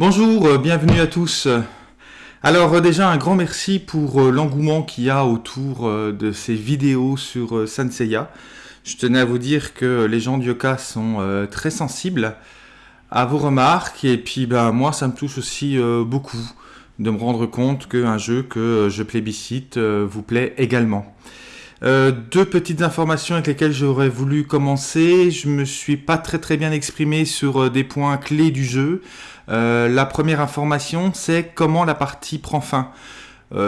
Bonjour, euh, bienvenue à tous. Alors euh, déjà un grand merci pour euh, l'engouement qu'il y a autour de ces vidéos sur Sanseiya. Je tenais à vous dire que les gens de Yoka sont très sensibles à vos remarques et puis ben, moi ça me touche aussi beaucoup de me rendre compte qu'un jeu que je plébiscite vous plaît également. Deux petites informations avec lesquelles j'aurais voulu commencer. Je me suis pas très très bien exprimé sur des points clés du jeu. Euh, la première information, c'est comment la partie prend fin.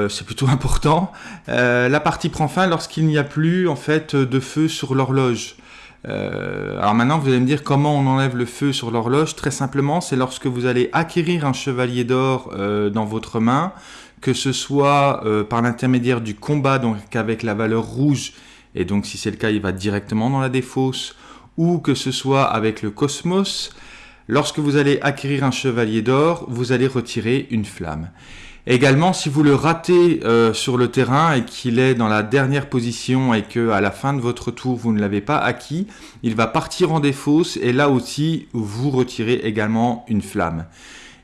c'est plutôt important. la partie prend fin lorsqu'il n'y a plus en fait de feu sur l'horloge. alors maintenant, vous allez me dire comment on enlève le feu sur l'horloge. Très simplement, c'est lorsque vous allez acquérir un chevalier d'or dans votre main que ce soit euh, par l'intermédiaire du combat, donc avec la valeur rouge, et donc si c'est le cas, il va directement dans la défausse, ou que ce soit avec le cosmos, lorsque vous allez acquérir un chevalier d'or, vous allez retirer une flamme. Également, si vous le ratez euh, sur le terrain et qu'il est dans la dernière position et que à la fin de votre tour vous ne l'avez pas acquis, il va partir en défausse et là aussi vous retirez également une flamme.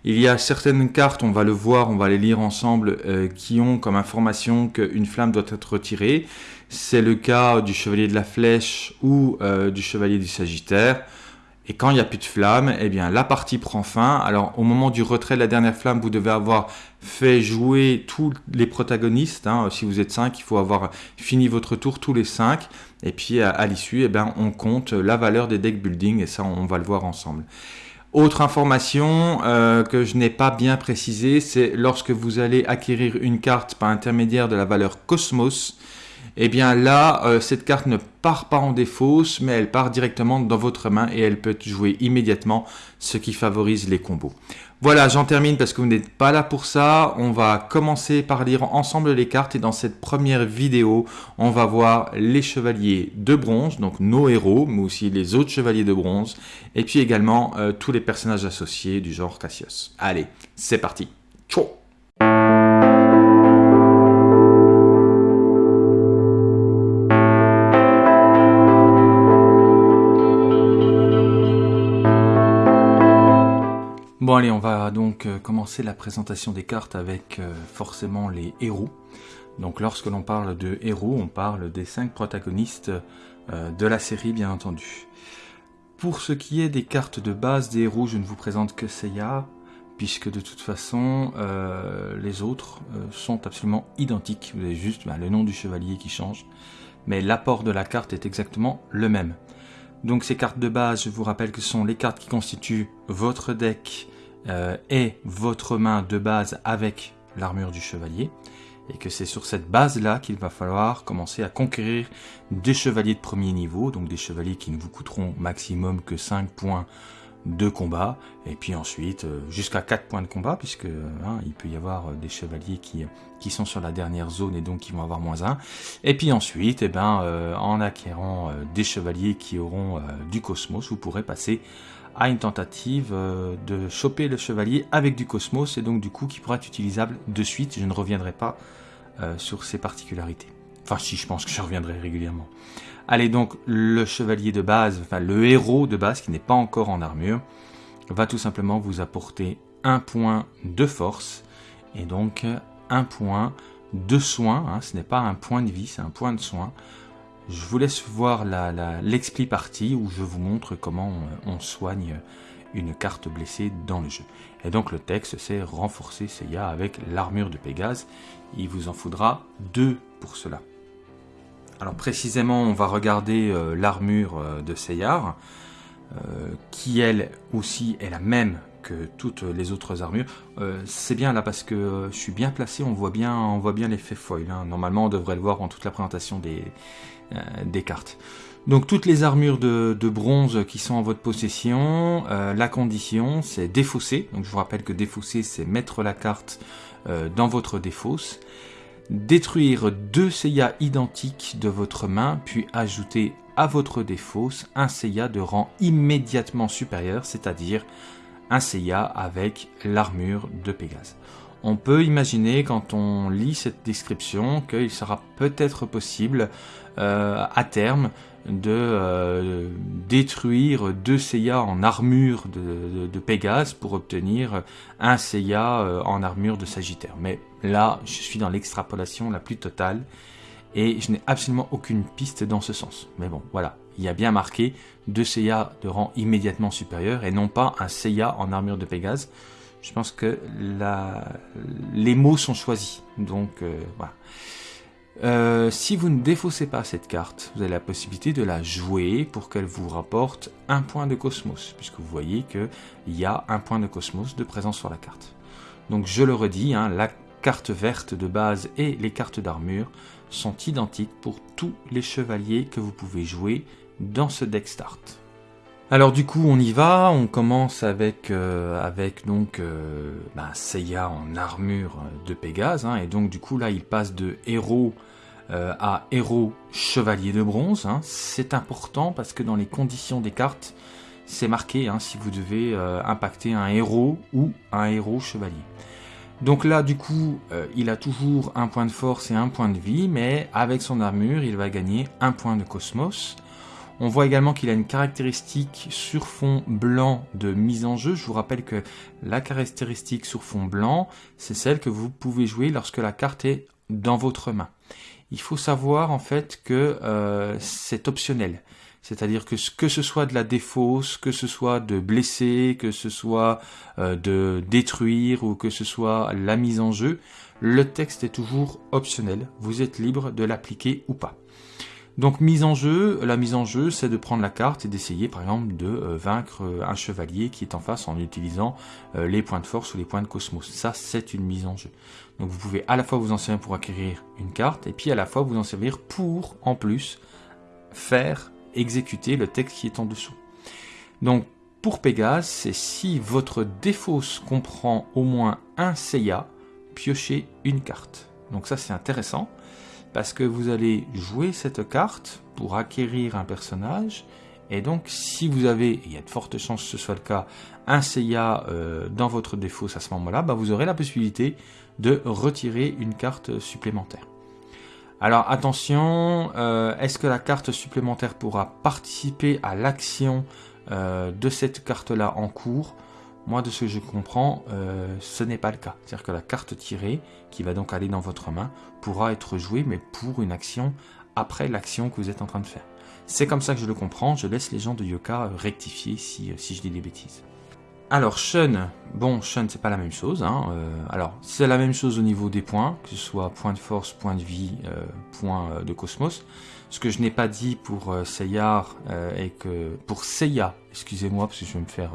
Il y a certaines cartes, on va le voir, on va les lire ensemble, euh, qui ont comme information qu'une flamme doit être retirée. C'est le cas du chevalier de la flèche ou euh, du chevalier du sagittaire. Et quand il n'y a plus de flamme, eh bien la partie prend fin. Alors au moment du retrait de la dernière flamme, vous devez avoir fait jouer tous les protagonistes. Hein. Si vous êtes 5, il faut avoir fini votre tour tous les 5. Et puis à, l'issue, eh bien, on compte la valeur des deck building et ça on va le voir ensemble. Autre information euh, que je n'ai pas bien précisé, c'est lorsque vous allez acquérir une carte par intermédiaire de la valeur Cosmos, eh bien là, euh, cette carte ne part pas en défausse, mais elle part directement dans votre main et elle peut être jouée immédiatement, ce qui favorise les combos. Voilà, j'en termine parce que vous n'êtes pas là pour ça. On va commencer par lire ensemble les cartes et dans cette première vidéo, on va voir les chevaliers de bronze, donc nos héros, mais aussi les autres chevaliers de bronze, et puis également euh, tous les personnages associés du genre Cassius. Allez, c'est parti. Ciao euh, commencer la présentation des cartes avec euh, forcément les héros. Donc lorsque l'on parle de héros, on parle des cinq protagonistes euh, de la série bien entendu. Pour ce qui est des cartes de base des héros, je ne vous présente que Seiya, puisque de toute façon les autres sont absolument identiques. Vous avez juste bah, le nom du chevalier qui change, mais l'apport de la carte est exactement le même. Donc ces cartes de base, je vous rappelle que ce sont les cartes qui constituent votre deck euh, est votre main de base avec l'armure du chevalier, et que c'est sur cette base-là qu'il va falloir commencer à conquérir des chevaliers de premier niveau, donc des chevaliers qui ne vous coûteront maximum que 5 points de combat, et puis ensuite euh, jusqu'à 4 points de combat, puisque hein, il peut y avoir des chevaliers qui, sont sur la dernière zone et donc qui vont avoir moins 1. Et puis ensuite, eh ben, euh, en acquérant des chevaliers qui auront du cosmos, vous pourrez passer à une tentative euh, de choper le chevalier avec du cosmos et donc du coup qui pourra être utilisable de suite. Je ne reviendrai pas euh, sur ses particularités. Enfin si, je pense que je reviendrai régulièrement. Allez donc, le chevalier de base, enfin le héros de base qui n'est pas encore en armure, va tout simplement vous apporter un point de force et donc un point de soin. Hein. ce n'est pas un point de vie, c'est un point de soin je vous laisse voir l'expli partie où je vous montre comment on, soigne une carte blessée dans le jeu. Et donc le texte c'est renforcer Seiya avec l'armure de Pégase. Il vous en faudra deux pour cela. Alors précisément on va regarder euh, l'armure euh, de Seiya, euh, qui elle aussi est la même que toutes les autres armures. c'est bien là parce que je suis bien placé, on voit bien, on voit bien l'effet foil. Hein. Normalement on devrait le voir en toute la présentation des, cartes. Donc toutes les armures de, bronze qui sont en votre possession, la condition c'est défausser. Donc je vous rappelle que défausser c'est mettre la carte dans votre défausse. Détruire deux Seiya identiques de votre main, puis ajouter à votre défausse un Seiya de rang immédiatement supérieur, c'est-à-dire un Seiya avec l'armure de Pégase. On peut imaginer quand on lit cette description qu'il sera peut-être possible euh, à terme de euh, détruire deux Seiya en armure de, de, Pégase pour obtenir un Seiya euh, en armure de Sagittaire. Mais là, je suis dans l'extrapolation la plus totale et je n'ai absolument aucune piste dans ce sens. Mais bon, voilà, il y a bien marqué deux Seiya de rang immédiatement supérieur et non pas un Seiya en armure de Pégase. Je pense que les mots sont choisis. Donc euh, voilà. Euh, si vous ne défaussez pas cette carte, vous avez la possibilité de la jouer pour qu'elle vous rapporte un point de cosmos, puisque vous voyez qu'il y a un point de cosmos de présence sur la carte. Donc je le redis, hein, la carte verte de base et les cartes d'armure sont identiques pour tous les chevaliers que vous pouvez jouer dans ce deck start. Alors du coup on y va, on commence avec, euh, donc euh, bah, Seiya en armure de Pégase, hein, et donc du coup là il passe de héros euh, à héros chevalier de bronze. Hein. C'est important parce que dans les conditions des cartes, c'est marqué hein, si vous devez impacter un héros ou un héros chevalier. Donc là, du coup, il a toujours un point de force et un point de vie, mais avec son armure, il va gagner un point de cosmos. On voit également qu'il a une caractéristique sur fond blanc de mise en jeu. Je vous rappelle que la caractéristique sur fond blanc, c'est celle que vous pouvez jouer lorsque la carte est dans votre main. Il faut savoir en fait que euh, c'est optionnel. C'est-à-dire que que ce soit de la défausse, que ce soit de blesser, que ce soit euh, de détruire ou que ce soit la mise en jeu, le texte est toujours optionnel. Vous êtes libre de l'appliquer ou pas. Donc mise en jeu, la mise en jeu, c'est de prendre la carte et d'essayer par exemple de euh, vaincre euh, un chevalier qui est en face en utilisant euh, les points de force ou les points de cosmos. Ça, c'est une mise en jeu. Donc vous pouvez à la fois vous en servir pour acquérir une carte et puis à la fois vous en servir pour, en plus, faire exécuter le texte qui est en dessous. Donc pour Pégase, c'est si votre défausse comprend au moins un Seiya, piochez une carte. Donc ça c'est intéressant parce que vous allez jouer cette carte pour acquérir un personnage, et donc si vous avez, il y a de fortes chances que ce soit le cas, un Seiya euh, dans votre défausse à ce moment-là, bah, vous aurez la possibilité de retirer une carte supplémentaire. Alors attention, euh, est-ce que la carte supplémentaire pourra participer à l'action euh, de cette carte-là en cours? Moi, de ce que je comprends, euh, ce n'est pas le cas. C'est-à-dire que la carte tirée, qui va donc aller dans votre main, pourra être jouée, mais pour une action après l'action que vous êtes en train de faire. C'est comme ça que je le comprends. Je laisse les gens de Yoka euh, rectifier si, euh, si je dis des bêtises. Alors, Shun, bon, Shun, c'est pas la même chose. Hein. alors, c'est la même chose au niveau des points, que ce soit point de force, point de vie, point de cosmos. Ce que je n'ai pas dit pour Seyar et que pour Seiya, excusez-moi, parce que je vais me faire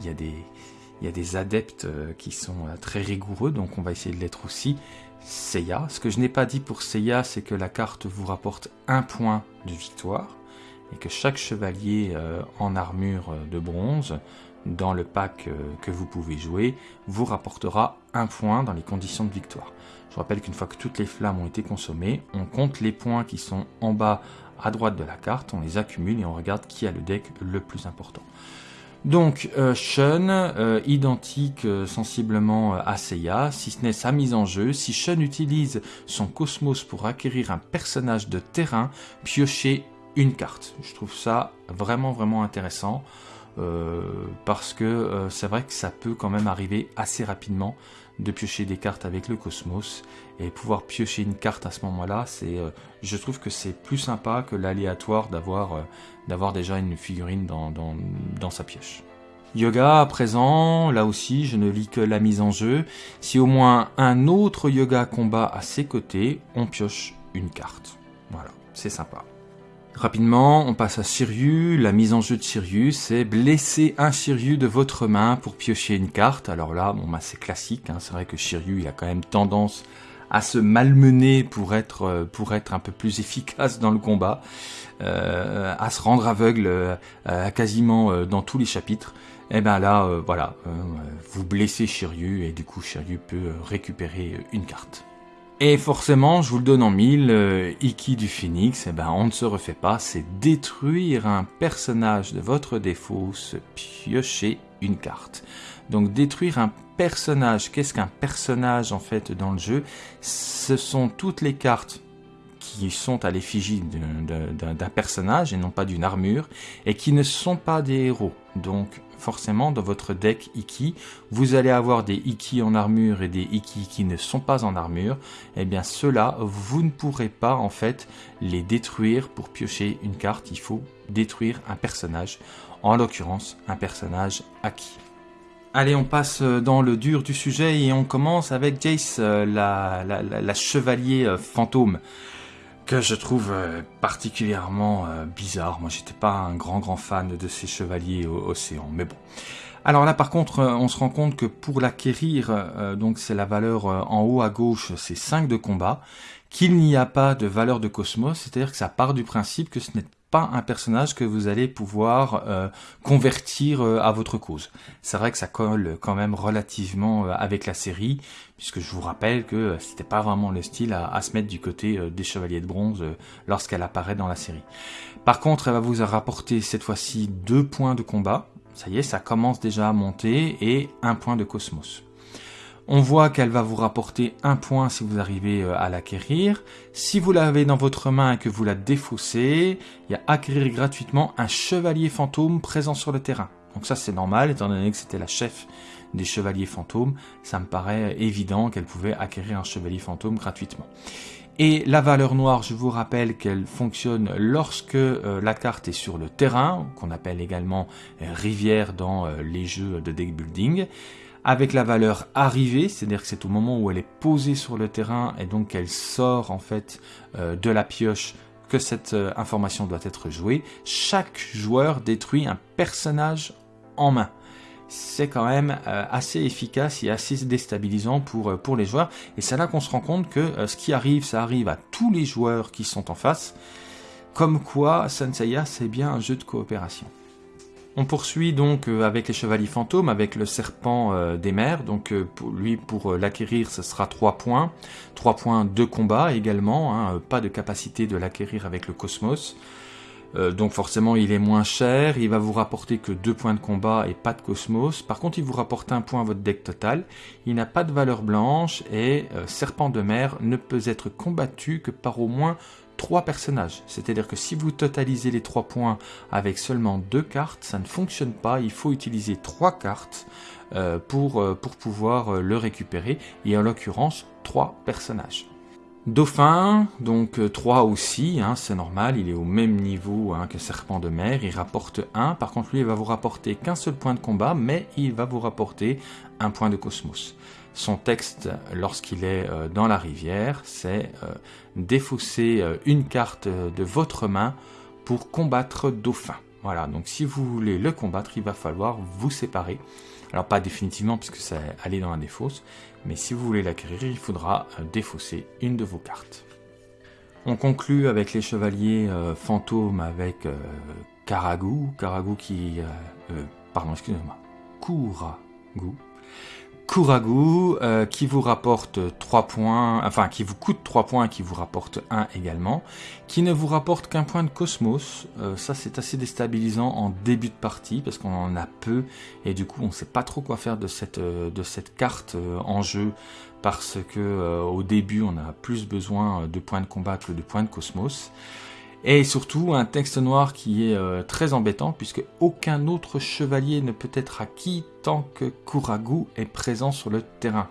il y a des, adeptes euh, qui sont euh, très rigoureux, donc on va essayer de l'être aussi. Seiya. Ce que je n'ai pas dit pour Seiya, c'est que la carte vous rapporte un point de victoire et que chaque chevalier euh, en armure de bronze dans le pack que vous pouvez jouer vous rapportera un point dans les conditions de victoire. Je rappelle qu'une fois que toutes les flammes ont été consommées, on compte les points qui sont en bas à droite de la carte, on les accumule et on regarde qui a le deck le plus important. Donc euh, euh, identique euh, sensiblement à Seiya, si ce n'est sa mise en jeu, si Shun utilise son cosmos pour acquérir un personnage de terrain, piocher une carte. Je trouve ça vraiment vraiment intéressant. parce que c'est vrai que ça peut quand même arriver assez rapidement de piocher des cartes avec le cosmos et pouvoir piocher une carte à ce moment-là, c'est, je trouve que c'est plus sympa que l'aléatoire d'avoir d'avoir déjà une figurine dans, dans, sa pioche. Yoga à présent, là aussi je ne lis que la mise en jeu. Si au moins un autre yoga combat à ses côtés, on pioche une carte. Voilà, c'est sympa. Rapidement, on passe à Shiryu. La mise en jeu de Shiryu, c'est blesser un Shiryu de votre main pour piocher une carte. Alors là, bon, bah, c'est classique. Hein. C'est vrai que Shiryu, il a quand même tendance à se malmener pour être, euh, pour être un peu plus efficace dans le combat, euh, à se rendre aveugle euh, quasiment dans tous les chapitres. Et eh bien là, voilà, vous blessez Shiryu et du coup Shiryu peut récupérer une carte. Et forcément, je vous le donne en mille, Iki du Phoenix, eh ben, on ne se refait pas, c'est détruire un personnage de votre défaut, se piocher une carte. Donc détruire un personnage, qu'est-ce qu'un personnage en fait dans le jeu? Ce sont toutes les cartes qui sont à l'effigie d'un personnage et non pas d'une armure, et qui ne sont pas des héros. Donc forcément, dans votre deck Iki, vous allez avoir des Iki en armure et des Iki qui ne sont pas en armure. Et eh bien ceux-là, vous ne pourrez pas en fait les détruire pour piocher une carte. Il faut détruire un personnage, en l'occurrence un personnage acquis. Allez, on passe dans le dur du sujet et on commence avec Jace, euh, la, chevalier euh, fantôme, que je trouve particulièrement bizarre. Moi, j'étais pas un grand grand fan de ces chevaliers océans, mais bon. Alors là, par contre, on se rend compte que pour l'acquérir, donc c'est la valeur en haut à gauche, c'est 5 de combat, qu'il n'y a pas de valeur de cosmos, c'est-à-dire que ça part du principe que ce n'est pas un personnage que vous allez pouvoir euh, convertir euh, à votre cause. C'est vrai que ça colle quand même relativement euh, avec la série, puisque je vous rappelle que c'était pas vraiment le style à, se mettre du côté des Chevaliers de Bronze lorsqu'elle apparaît dans la série. Par contre, elle va vous rapporter cette fois-ci deux points de combat. Ça y est, ça commence déjà à monter et un point de cosmos. On voit qu'elle va vous rapporter un point si vous arrivez euh, à l'acquérir. Si vous l'avez dans votre main et que vous la défaussez, il y a acquérir gratuitement un chevalier fantôme présent sur le terrain. Donc ça c'est normal, étant donné que c'était la chef des chevaliers fantômes, ça me paraît évident qu'elle pouvait acquérir un chevalier fantôme gratuitement. Et la valeur noire, je vous rappelle qu'elle fonctionne lorsque euh, la carte est sur le terrain, qu'on appelle également euh, rivière dans les jeux de deck building avec la valeur arrivée, c'est-à-dire que c'est au moment où elle est posée sur le terrain et donc qu'elle sort en fait euh, de la pioche que cette euh, information doit être jouée. Chaque joueur détruit un personnage en main. C'est quand même euh, assez efficace et assez déstabilisant pour, pour les joueurs. Et c'est là qu'on se rend compte que ce qui arrive, ça arrive à tous les joueurs qui sont en face. Comme quoi, Senseiya, c'est bien un jeu de coopération. On poursuit donc euh, avec les chevaliers fantômes, avec le serpent euh, des mers. Donc euh, lui, pour l'acquérir, ce sera 3 points. 3 points de combat également, hein, pas de capacité de l'acquérir avec le cosmos. donc forcément il est moins cher, il va vous rapporter que 2 points de combat et pas de cosmos. Par contre il vous rapporte un point à votre deck total. Il n'a pas de valeur blanche et serpent de mer ne peut être combattu que par au moins trois personnages. C'est-à-dire que si vous totalisez les trois points avec seulement deux cartes, ça ne fonctionne pas. Il faut utiliser trois cartes euh, pour, euh, pour pouvoir euh, le récupérer. Et en l'occurrence, trois personnages. Dauphin, donc 3 aussi, hein, c'est normal, il est au même niveau hein, que Serpent de mer, il rapporte 1, par contre lui il va vous rapporter qu'un seul point de combat, mais il va vous rapporter un point de cosmos. Son texte, lorsqu'il est euh, dans la rivière, c'est euh, défausser euh, une carte de votre main pour combattre Dauphin. Voilà, donc si vous voulez le combattre, il va falloir vous séparer. Alors pas définitivement puisque ça allait dans la défausse, mais si vous voulez l'acquérir, il faudra défausser une de vos cartes. On conclut avec les chevaliers fantômes avec Karagu, Karagu qui... pardon, excusez-moi, Kuragu, Kuragu euh, qui vous rapporte 3 points, enfin qui vous coûte 3 points, qui vous rapporte 1 également, qui ne vous rapporte qu'un point de cosmos. Euh, ça c'est assez déstabilisant en début de partie parce qu'on en a peu et du coup on ne sait pas trop quoi faire de cette, euh, de cette carte en jeu parce que au début on a plus besoin de points de combat que de points de cosmos. Et surtout un texte noir qui est euh, très embêtant puisque aucun autre chevalier ne peut être acquis tant que Kuragu est présent sur le terrain.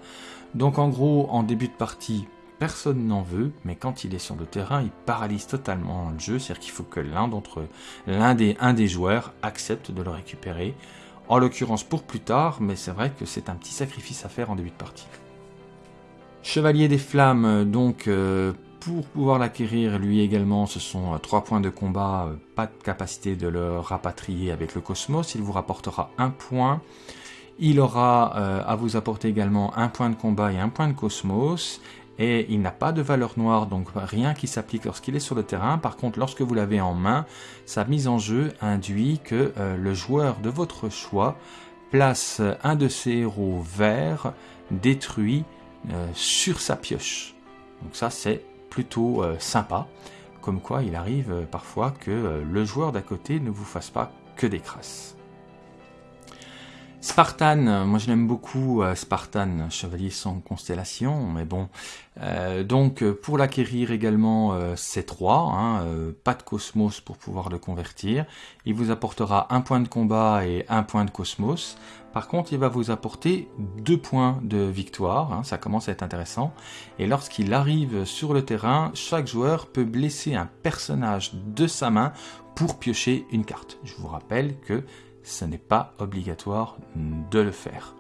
Donc en gros, en début de partie, personne n'en veut, mais quand il est sur le terrain, il paralyse totalement le jeu, c'est-à-dire qu'il faut que l'un d'entre l'un des, un des joueurs accepte de le récupérer, en l'occurrence pour plus tard, mais c'est vrai que c'est un petit sacrifice à faire en début de partie. Chevalier des Flammes, donc euh, pour pouvoir l'acquérir, lui également, ce sont 3 euh, points de combat, euh, pas de capacité de le rapatrier avec le cosmos, il vous rapportera un point. Il aura euh, à vous apporter également un point de combat et un point de cosmos, et il n'a pas de valeur noire, donc rien qui s'applique lorsqu'il est sur le terrain. Par contre, lorsque vous l'avez en main, sa mise en jeu induit que le joueur de votre choix place un de ses héros verts détruit sur sa pioche. Donc ça, c'est plutôt euh, sympa, comme quoi il arrive euh, parfois que euh, le joueur d'à côté ne vous fasse pas que des crasses. Spartan, euh, moi je l'aime beaucoup, euh, Spartan, chevalier sans constellation, mais bon. Euh, donc pour l'acquérir également, c'est 3, hein, pas de cosmos pour pouvoir le convertir. Il vous apportera un point de combat et un point de cosmos. Par contre, il va vous apporter deux points de victoire, hein, ça commence à être intéressant. Et lorsqu'il arrive sur le terrain, chaque joueur peut blesser un personnage de sa main pour piocher une carte. Je vous rappelle que ce n'est pas obligatoire de le faire.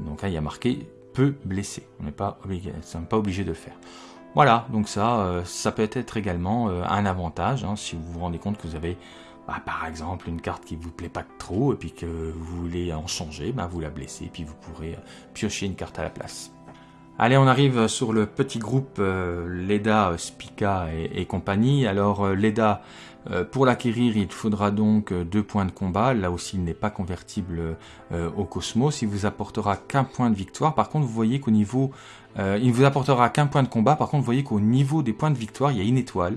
Donc là, il y a marqué peut blesser. On n'est pas obligé, de le faire. Voilà, donc ça, euh, ça peut être également euh, un avantage hein, si vous vous rendez compte que vous avez, bah, par exemple, une carte qui vous plaît pas trop et puis que vous voulez en changer, bah, vous la blessez et puis vous pourrez piocher une carte à la place. Allez, on arrive sur le petit groupe Leda, Spica et, compagnie. Alors Leda, euh, pour l'acquérir, il faudra donc euh, deux points de combat. Là aussi, il n'est pas convertible euh, au Cosmos. Il vous apportera qu'un point de victoire. Par contre, vous voyez qu'au niveau... il vous apportera qu'un point de combat. Par contre, vous voyez qu'au niveau des points de victoire, il y a une étoile.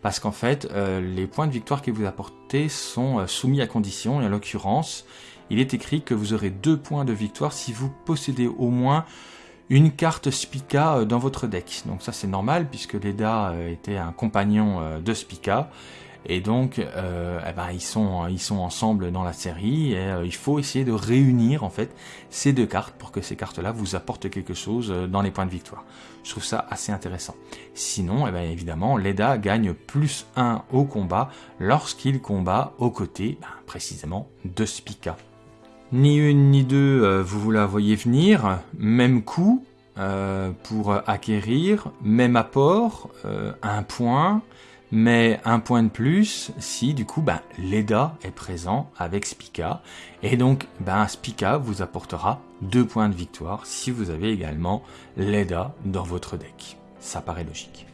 Parce qu'en fait, les points de victoire qu'il vous apportez sont soumis à condition. Et en l'occurrence, il est écrit que vous aurez deux points de victoire si vous possédez au moins une carte Spica dans votre deck. Donc ça c'est normal puisque Leda était un compagnon de Spica et donc, euh, eh ben, ils, sont, ils sont ensemble dans la série et euh, il faut essayer de réunir en fait ces deux cartes pour que ces cartes-là vous apportent quelque chose euh, dans les points de victoire. Je trouve ça assez intéressant. Sinon, eh ben, évidemment, Leda gagne plus 1 au combat lorsqu'il combat aux côtés, ben, précisément, de Spica. Ni une ni deux, vous la voyez venir, même coup pour acquérir, même apport, un point, mais un point de plus si du coup ben, Leda est présent avec Spica et donc ben, Spica vous apportera deux points de victoire si vous avez également Leda dans votre deck. Ça paraît logique.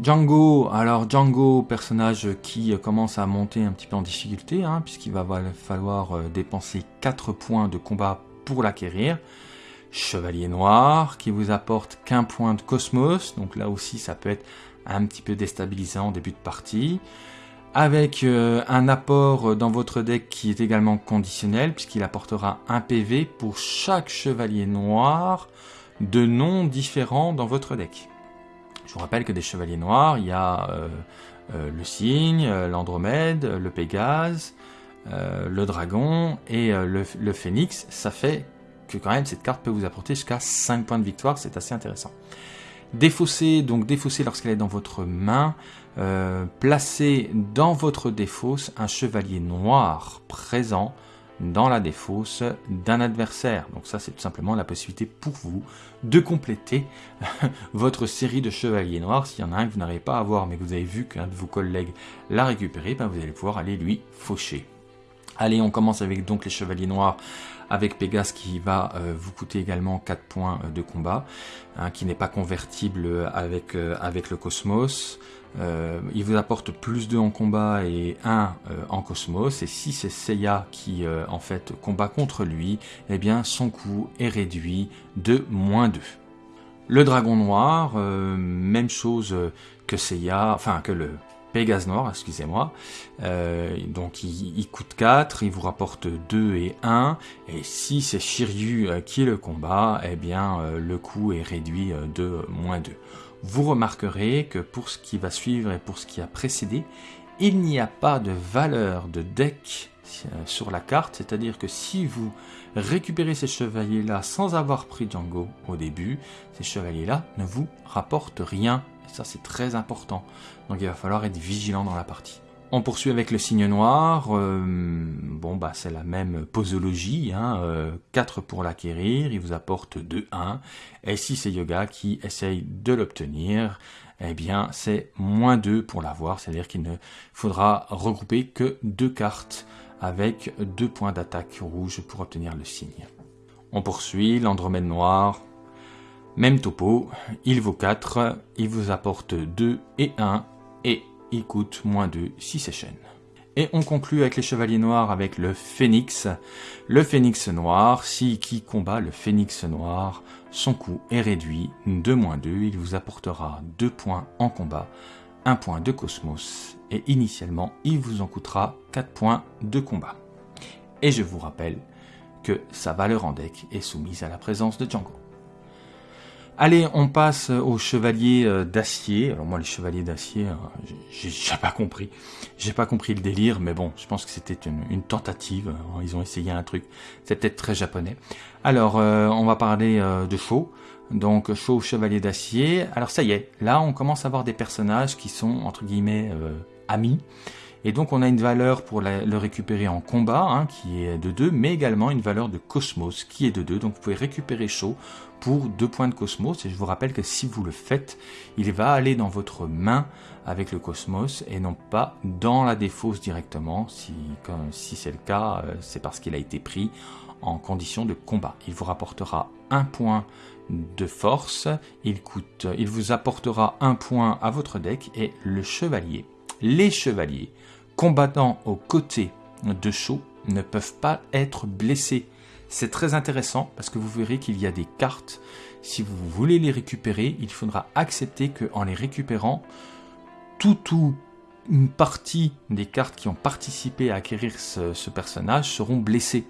Django, alors Django, personnage qui commence à monter un petit peu en difficulté, hein, puisqu'il va falloir euh, dépenser 4 points de combat pour l'acquérir. Chevalier Noir, qui vous apporte qu'un point de Cosmos, donc là aussi ça peut être un petit peu déstabilisant en début de partie, avec euh, un apport dans votre deck qui est également conditionnel, puisqu'il apportera un PV pour chaque chevalier noir de noms différents dans votre deck. Je vous rappelle que des chevaliers noirs, il y a euh, euh, le cygne, l'Andromède, le Pégase, le dragon et le, phénix. Ça fait que quand même cette carte peut vous apporter jusqu'à 5 points de victoire, c'est assez intéressant. Défausser, donc défausser lorsqu'elle est dans votre main, euh, placer dans votre défausse un chevalier noir présent dans la défausse d'un adversaire. Donc ça, c'est tout simplement la possibilité pour vous de compléter votre série de chevaliers noirs. S'il y en a un que vous n'arrivez pas à avoir, mais que vous avez vu qu'un de vos collègues l'a récupéré, ben vous allez pouvoir aller lui faucher. Allez, on commence avec donc les chevaliers noirs avec Pégase qui va euh, vous coûter également 4 points euh, de combat, hein, qui n'est pas convertible avec, euh, avec le Cosmos. Il vous apporte plus 2 en combat et 1 en Cosmos. Et si c'est Seiya qui en fait combat contre lui, eh bien son coût est réduit de moins 2. Le dragon noir, même chose que Seiya, enfin que le Pégase Noir, excusez-moi. Euh, donc il, coûte 4, il vous rapporte 2 et 1. Et si c'est Shiryu euh, qui le combat, eh bien euh, le coût est réduit de moins 2. Vous remarquerez que pour ce qui va suivre et pour ce qui a précédé, il n'y a pas de valeur de deck sur la carte, c'est-à-dire que si vous récupérez ces chevaliers-là sans avoir pris Django au début, ces chevaliers-là ne vous rapportent rien ça, c'est très important. Donc il va falloir être vigilant dans la partie. On poursuit avec le signe noir. Euh, bon, bah c'est la même posologie. Hein, 4 euh, pour l'acquérir, il vous apporte 2-1. Et si c'est Yoga qui essaye de l'obtenir, eh bien c'est moins 2 pour l'avoir. C'est-à-dire qu'il ne faudra regrouper que deux cartes avec deux points d'attaque rouge pour obtenir le signe. On poursuit l'Andromède noir. Même topo, il vaut 4, il vous apporte 2 et 1, et il coûte moins 2 si c'est chaîne. Et on conclut avec les chevaliers noirs avec le phénix. Le phénix noir, si qui combat le phénix noir, son coût est réduit de moins 2, il vous apportera 2 points en combat, 1 point de cosmos, et initialement il vous en coûtera 4 points de combat. Et je vous rappelle que sa valeur en deck est soumise à la présence de Django. Allez, on passe aux chevaliers euh, d'acier. Alors moi, les chevaliers d'acier, euh, j'ai pas compris. J'ai pas compris le délire, mais bon, je pense que c'était une, tentative. Ils ont essayé un truc. C'est peut-être très japonais. Alors, euh, on va parler de Sho. Donc, Sho, chevalier d'acier. Alors ça y est, là, on commence à avoir des personnages qui sont, entre guillemets, amis. Et donc on a une valeur pour le récupérer en combat, hein, qui est de 2, mais également une valeur de cosmos, qui est de 2. Donc vous pouvez récupérer Sho pour 2 points de cosmos. Et je vous rappelle que si vous le faites, il va aller dans votre main avec le cosmos et non pas dans la défausse directement. Si, si c'est le cas, euh, c'est parce qu'il a été pris en condition de combat. Il vous rapportera un point de force, il, coûte, il vous apportera un point à votre deck et le chevalier. Les chevaliers combattant aux côtés de Shaw ne peuvent pas être blessés. C'est très intéressant parce que vous verrez qu'il y a des cartes. Si vous voulez les récupérer, il faudra accepter qu'en les récupérant, tout ou une partie des cartes qui ont participé à acquérir ce, personnage seront blessées.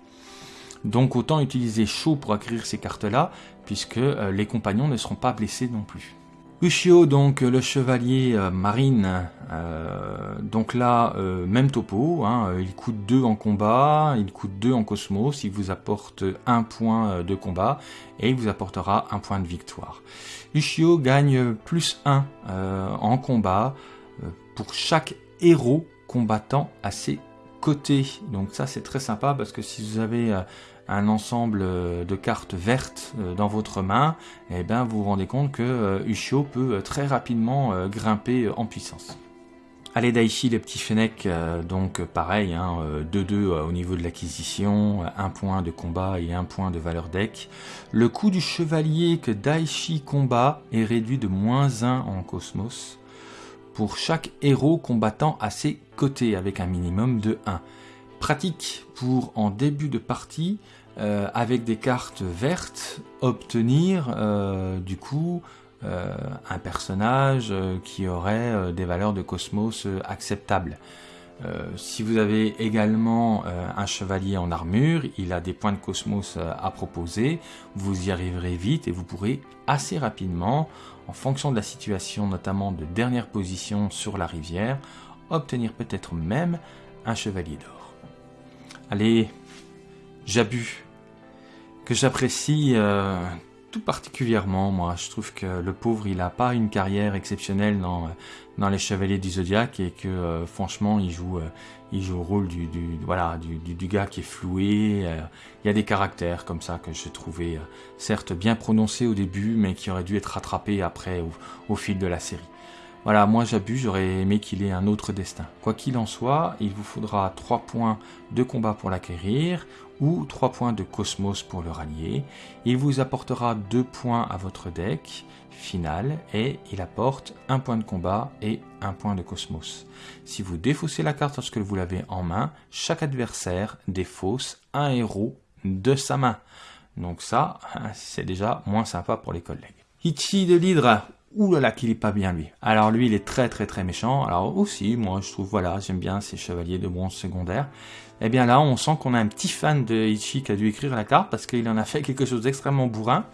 Donc autant utiliser chaud pour acquérir ces cartes-là, puisque euh, les compagnons ne seront pas blessés non plus. Ushio, donc le chevalier euh, marine, euh, donc là, euh, même topo, hein, il coûte 2 en combat, il coûte 2 en cosmos, il vous apporte 1 point de combat et il vous apportera 1 point de victoire. Ushio gagne plus 1 en combat pour chaque héros combattant à ses côtés. Donc ça c'est très sympa parce que si vous avez un ensemble euh, de cartes vertes euh, dans votre main, et eh bien vous vous rendez compte que euh, Ushio peut très rapidement grimper en puissance. Allez Daichi, les petits Fennec, donc pareil, 2-2 hein, au niveau de l'acquisition, un point de combat et un point de valeur deck. Le coût du chevalier que Daichi combat est réduit de moins 1 en cosmos pour chaque héros combattant à ses côtés avec un minimum de 1 pratique pour en début de partie euh, avec des cartes vertes obtenir euh, du coup euh, un personnage qui aurait des valeurs de cosmos acceptables. si vous avez également un chevalier en armure, il a des points de cosmos à proposer, vous y arriverez vite et vous pourrez assez rapidement, en fonction de la situation notamment de dernière position sur la rivière, obtenir peut-être même un chevalier d'or. Allez, Jabu, que j'apprécie euh, tout particulièrement, moi. Je trouve que le pauvre, il n'a pas une carrière exceptionnelle dans, dans les Chevaliers du Zodiaque et que euh, franchement, il joue, euh, le rôle du, du, gars qui est floué. il y a des caractères comme ça que j'ai trouvé certes bien prononcés au début, mais qui auraient dû être rattrapés après au fil de la série. Voilà, moi j'abuse, j'aurais aimé qu'il ait un autre destin. Quoi qu'il en soit, il vous faudra 3 points de combat pour l'acquérir ou 3 points de cosmos pour le rallier. Il vous apportera 2 points à votre deck final et il apporte 1 point de combat et 1 point de cosmos. Si vous défaussez la carte lorsque vous l'avez en main, chaque adversaire défausse un héros de sa main. Donc ça, c'est déjà moins sympa pour les collègues. Ichi de l'Hydre, Ouh là qu'il est pas bien lui. Alors lui il est très très très méchant. Alors aussi moi je trouve voilà j'aime bien ces chevaliers de bronze secondaire. Et eh bien là on sent qu'on a un petit fan de Ichi qui a dû écrire la carte parce qu'il en a fait quelque chose d'extrêmement bourrin.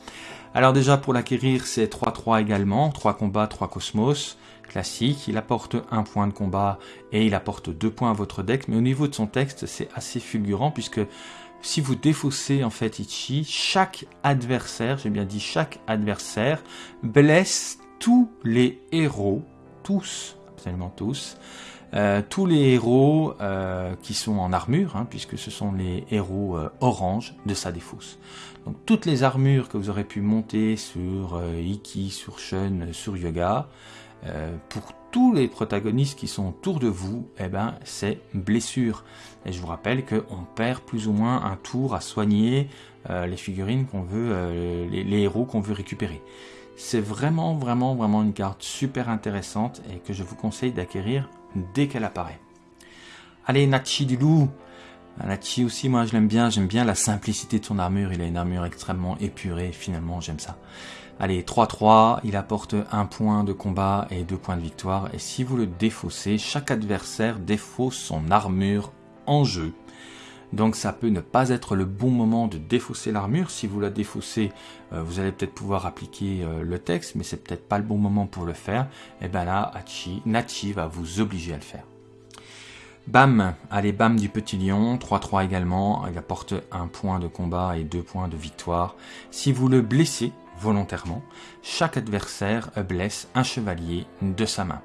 Alors déjà pour l'acquérir c'est 3-3 également, 3 combats, 3 cosmos, classique. Il apporte un point de combat et il apporte deux points à votre deck. Mais au niveau de son texte c'est assez fulgurant puisque si vous défaussez en fait Ichi, chaque adversaire, j'ai bien dit chaque adversaire, blesse tous les héros, tous, absolument tous, euh, tous les héros euh, qui sont en armure, hein, puisque ce sont les héros euh, orange de sa défausse. Donc toutes les armures que vous aurez pu monter sur Iki, sur Shun, sur Yoga, pour tous les protagonistes qui sont autour de vous, eh ben, c'est blessure. Et je vous rappelle qu'on perd plus ou moins un tour à soigner les figurines qu'on veut, les héros qu'on veut récupérer. C'est vraiment, vraiment, vraiment une carte super intéressante et que je vous conseille d'acquérir dès qu'elle apparaît. Allez, Nachi du loup Nachi aussi, moi je l'aime bien, j'aime bien la simplicité de son armure, il a une armure extrêmement épurée, finalement j'aime ça. Allez, 3-3, il apporte un point de combat et deux points de victoire, et si vous le défaussez, chaque adversaire défausse son armure en jeu. Donc ça peut ne pas être le bon moment de défausser l'armure. Si vous la défaussez, euh, vous allez peut-être pouvoir appliquer euh, le texte, mais c'est peut-être pas le bon moment pour le faire. Et eh bien là, Hachi, Nachi va vous obliger à le faire. Bam, allez Bam du petit lion, 3-3 également, il apporte un point de combat et deux points de victoire. Si vous le blessez volontairement, chaque adversaire blesse un chevalier de sa main.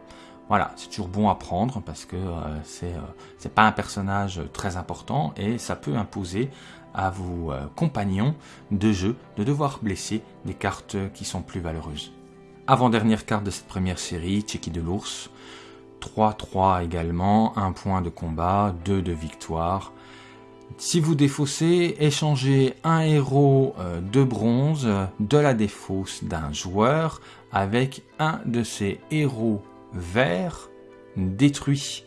Voilà, c'est toujours bon à prendre parce que euh, c'est euh, pas un personnage très important et ça peut imposer à vos euh, compagnons de jeu de devoir blesser des cartes qui sont plus valeureuses. Avant-dernière carte de cette première série, Checky de l'ours. 3-3 également, 1 point de combat, 2 de victoire. Si vous défaussez, échangez un héros euh, de bronze de la défausse d'un joueur avec un de ses héros verts détruits.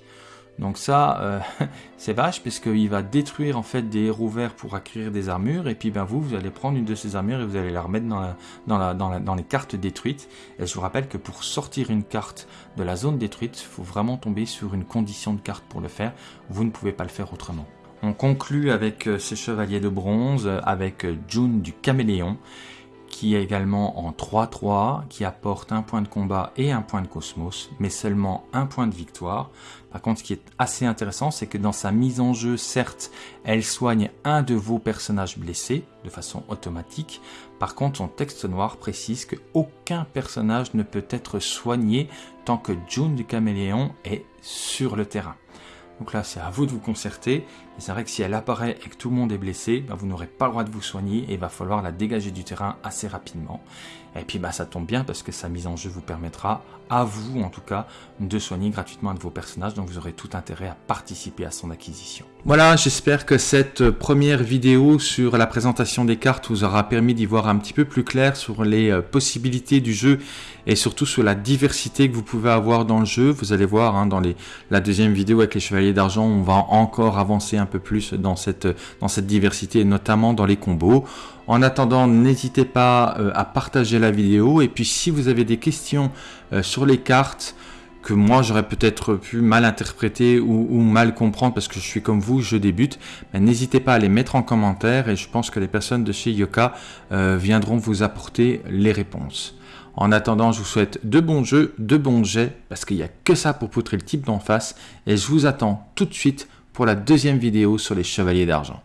Donc ça, euh, c'est vache parce qu'il va détruire en fait des héros verts pour acquérir des armures et puis ben vous, vous allez prendre une de ces armures et vous allez la remettre dans, la, dans, dans, les cartes détruites. Et je vous rappelle que pour sortir une carte de la zone détruite, il faut vraiment tomber sur une condition de carte pour le faire. Vous ne pouvez pas le faire autrement. On conclut avec euh, ces chevaliers de bronze, avec euh, June du caméléon qui est également en 3-3, qui apporte un point de combat et un point de cosmos, mais seulement un point de victoire. Par contre, ce qui est assez intéressant, c'est que dans sa mise en jeu, certes, elle soigne un de vos personnages blessés de façon automatique. Par contre, son texte noir précise que aucun personnage ne peut être soigné tant que June du Caméléon est sur le terrain. Donc là, c'est à vous de vous concerter. Et c'est vrai que si elle apparaît et que tout le monde est blessé, bah, vous n'aurez pas le droit de vous soigner et il va falloir la dégager du terrain assez rapidement. Et puis bah, ça tombe bien parce que sa mise en jeu vous permettra, à vous en tout cas, de soigner gratuitement un de vos personnages. Donc vous aurez tout intérêt à participer à son acquisition. Voilà, j'espère que cette première vidéo sur la présentation des cartes vous aura permis d'y voir un petit peu plus clair sur les euh, possibilités du jeu et surtout sur la diversité que vous pouvez avoir dans le jeu. Vous allez voir hein, dans la deuxième vidéo avec les chevaliers d'argent, on va encore avancer un peu plus dans cette, dans cette diversité, notamment dans les combos. En attendant, n'hésitez pas euh, à partager la vidéo. Et puis si vous avez des questions euh, sur les cartes, que moi j'aurais peut-être pu mal interpréter ou, mal comprendre parce que je suis comme vous, je débute, n'hésitez pas à les mettre en commentaire et je pense que les personnes de chez Yoka euh, viendront vous apporter les réponses. En attendant, je vous souhaite de bons jeux, de bons jets, parce qu'il n'y a que ça pour poutrer le type d'en face, et je vous attends tout de suite pour la deuxième vidéo sur les chevaliers d'argent.